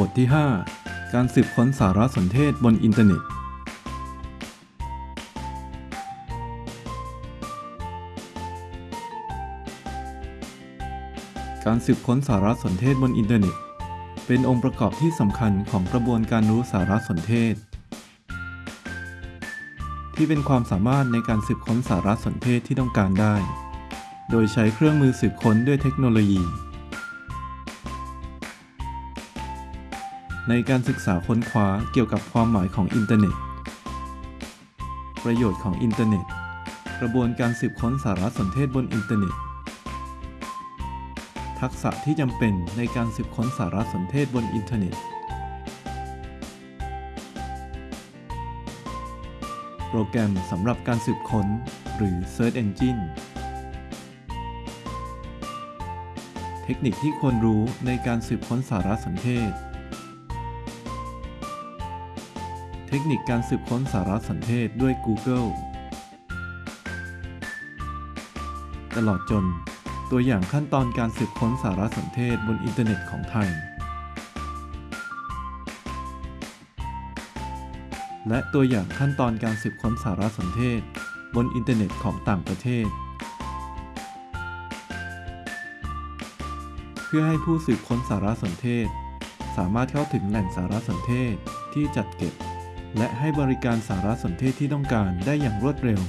บทที่ 5 การสืบค้นสารสนเทศบนอินเทอร์เน็ต การสืบค้นสารสนเทศบนอินเทอร์เน็ต เป็นองค์ประกอบที่สำคัญของกระบวนการรู้สารสนเทศ ที่เป็นความสามารถในการสืบค้นสารสนเทศที่ต้องการได้ โดยใช้เครื่องมือสืบค้นด้วยเทคโนโลยี ในการศึกษาค้นคว้าเกี่ยวกับความหมายของอินเทอร์เน็ต ประโยชน์ของอินเทอร์เน็ต กระบวนการสืบค้นสารสนเทศบนอินเทอร์เน็ต ทักษะที่จำเป็นในการสืบค้นสารสนเทศบนอินเทอร์เน็ต โปรแกรมสำหรับการสืบค้น หรือ Search Engine เทคนิคที่ควรรู้ในการสืบค้นสารสนเทศ เทคนิคการสืบค้นสารสนเทศด้วย Google ตลอดจน ตัวอย่างขั้นตอนการสืบค้นสารสนเทศบนอินเทอร์เน็ตของไทย และตัวอย่างขั้นตอนการสืบค้นสารสนเทศบนอินเทอร์เน็ตของต่างประเทศ เพื่อให้ผู้สืบค้นสารสนเทศ สามารถเข้าถึงแหล่งสารสนเทศที่จัดเก็บ และให้บริการสารสนเทศที่ต้องการได้อย่างรวดเร็ว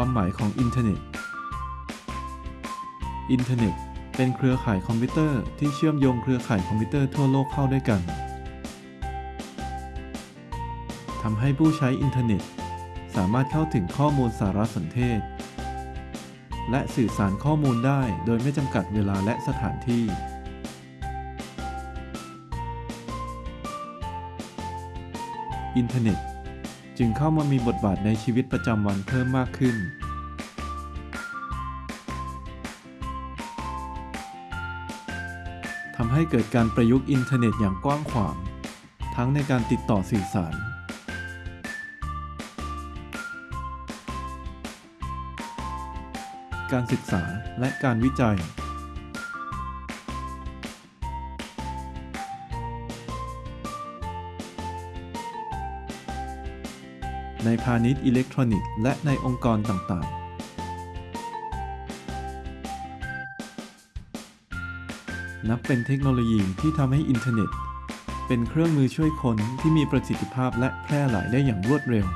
ความหมายของอินเทอร์เน็ต อินเทอร์เน็ตเป็นเครือข่ายคอมพิวเตอร์ที่เชื่อมโยงเครือข่ายคอมพิวเตอร์ทั่วโลกเข้าด้วยกันทำให้ผู้ใช้อินเทอร์เน็ต สามารถเข้าถึงข้อมูลสารสนเทศ และสื่อสารข้อมูลได้โดยไม่จำกัดเวลาและสถานที่ อินเทอร์เน็ต จึงเข้ามามีบทบาทในชีวิตประจำวันเพิ่มมากขึ้น ทำให้เกิดการประยุกต์อินเทอร์เน็ตอย่างกว้างขวาง ทั้งในการติดต่อสื่อสาร การศึกษาและการวิจัย ในพาณิชย์อิเล็กทรอนิกส์และในองค์กรต่างๆ นับเป็นเทคโนโลยีที่ทำให้อินเทอร์เน็ต เป็นเครื่องมือช่วยค้นที่มีประสิทธิภาพและแพร่หลายได้อย่างรวดเร็ว